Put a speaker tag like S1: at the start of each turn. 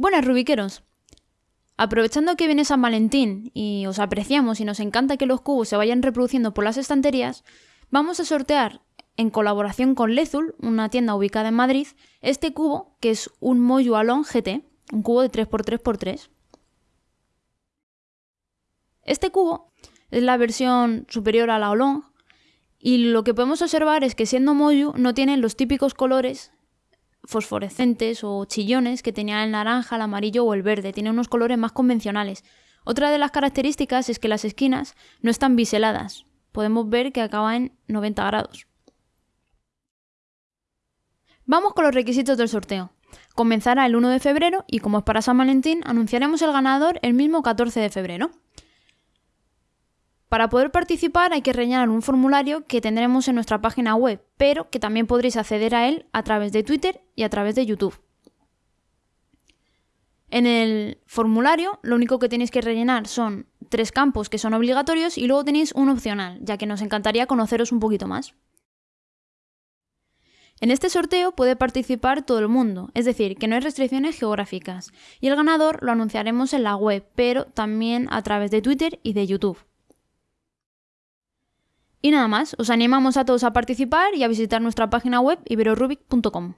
S1: Buenas rubiqueros. Aprovechando que viene San Valentín y os apreciamos y nos encanta que los cubos se vayan reproduciendo por las estanterías, vamos a sortear en colaboración con Lezul, una tienda ubicada en Madrid, este cubo que es un Moyu Alon GT, un cubo de 3x3x3. Este cubo es la versión superior a la Olong y lo que podemos observar es que siendo Moyu no tiene los típicos colores fosforescentes o chillones que tenía el naranja, el amarillo o el verde, tiene unos colores más convencionales. Otra de las características es que las esquinas no están biseladas, podemos ver que acaba en 90 grados. Vamos con los requisitos del sorteo. Comenzará el 1 de febrero y como es para San Valentín, anunciaremos el ganador el mismo 14 de febrero. Para poder participar hay que rellenar un formulario que tendremos en nuestra página web, pero que también podréis acceder a él a través de Twitter y a través de YouTube. En el formulario lo único que tenéis que rellenar son tres campos que son obligatorios y luego tenéis un opcional, ya que nos encantaría conoceros un poquito más. En este sorteo puede participar todo el mundo, es decir, que no hay restricciones geográficas, y el ganador lo anunciaremos en la web, pero también a través de Twitter y de YouTube. Y nada más, os animamos a todos a participar y a visitar nuestra página web iberorubic.com.